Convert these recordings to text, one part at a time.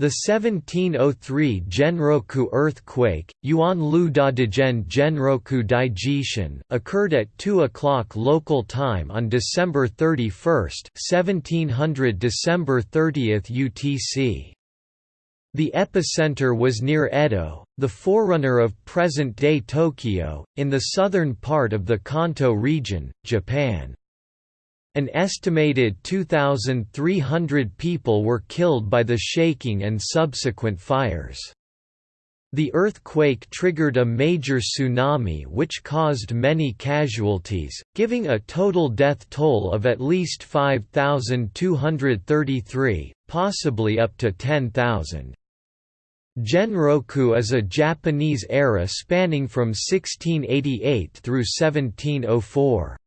The 1703 Genroku earthquake, Yuan Dadigen Genroku Daijishin, occurred at 2 o'clock local time on December 31, 1700 December 30 UTC. The epicenter was near Edo, the forerunner of present-day Tokyo, in the southern part of the Kanto region, Japan. An estimated 2,300 people were killed by the shaking and subsequent fires. The earthquake triggered a major tsunami which caused many casualties, giving a total death toll of at least 5,233, possibly up to 10,000. Genroku is a Japanese era spanning from 1688 through 1704.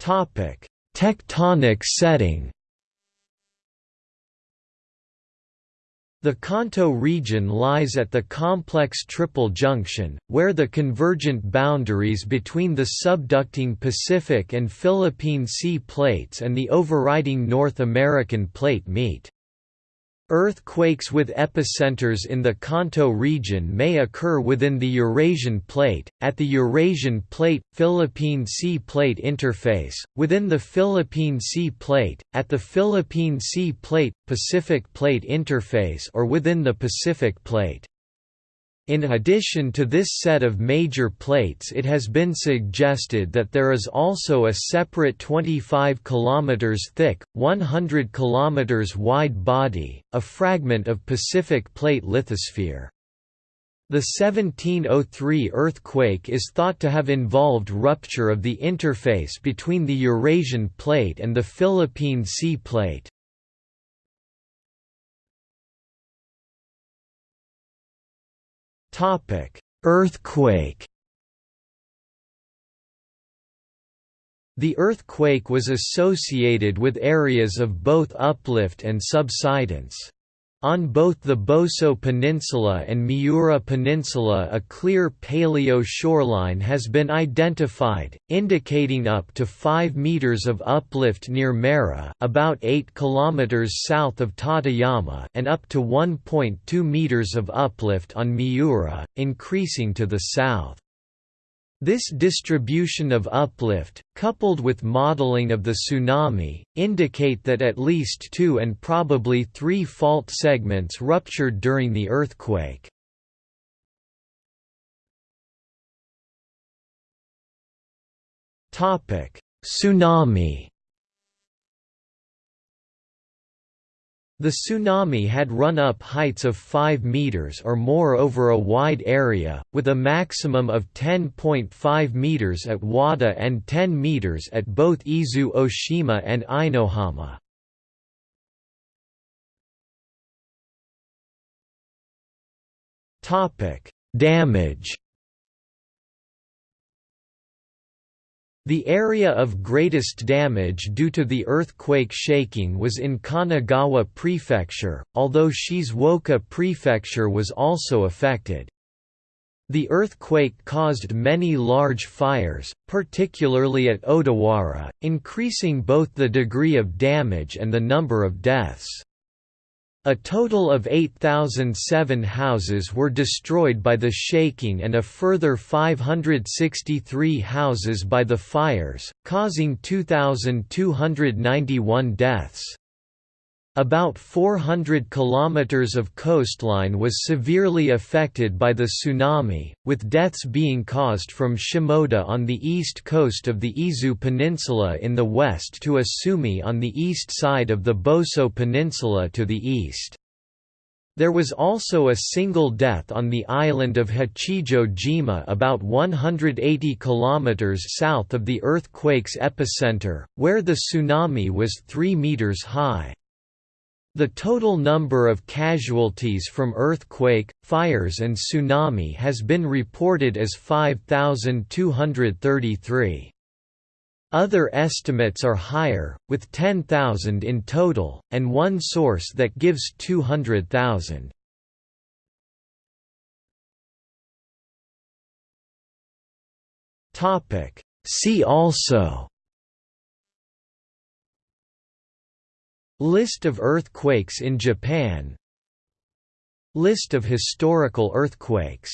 Topic: Tectonic setting. The Kanto region lies at the complex triple junction, where the convergent boundaries between the subducting Pacific and Philippine Sea plates and the overriding North American plate meet. Earthquakes with epicenters in the Kanto region may occur within the Eurasian Plate, at the Eurasian Plate-Philippine Sea Plate interface, within the Philippine Sea Plate, at the Philippine Sea Plate-Pacific Plate interface or within the Pacific Plate. In addition to this set of major plates it has been suggested that there is also a separate 25 km thick, 100 km wide body, a fragment of Pacific Plate lithosphere. The 1703 earthquake is thought to have involved rupture of the interface between the Eurasian Plate and the Philippine Sea Plate. Earthquake. The earthquake was associated with areas of both uplift and subsidence. On both the Boso Peninsula and Miura Peninsula a clear paleo shoreline has been identified, indicating up to 5 meters of uplift near Mera about 8 kilometers south of Tateyama and up to 1.2 meters of uplift on Miura, increasing to the south. This distribution of uplift, coupled with modeling of the tsunami, indicate that at least two and probably three fault segments ruptured during the earthquake. Tsunami The tsunami had run up heights of 5 meters or more over a wide area, with a maximum of 10.5 meters at Wada and 10 meters at both Izu Oshima and Ainohama. Damage The area of greatest damage due to the earthquake shaking was in Kanagawa Prefecture, although Shizuoka Prefecture was also affected. The earthquake caused many large fires, particularly at Odawara, increasing both the degree of damage and the number of deaths. A total of 8,007 houses were destroyed by the shaking and a further 563 houses by the fires, causing 2,291 deaths. About 400 kilometers of coastline was severely affected by the tsunami, with deaths being caused from Shimoda on the east coast of the Izu Peninsula in the west to Asumi on the east side of the Boso Peninsula to the east. There was also a single death on the island of Hachijo Jima about 180 kilometers south of the earthquake's epicenter, where the tsunami was 3 meters high. The total number of casualties from earthquake, fires and tsunami has been reported as 5,233. Other estimates are higher, with 10,000 in total, and one source that gives 200,000. See also List of earthquakes in Japan. List of historical earthquakes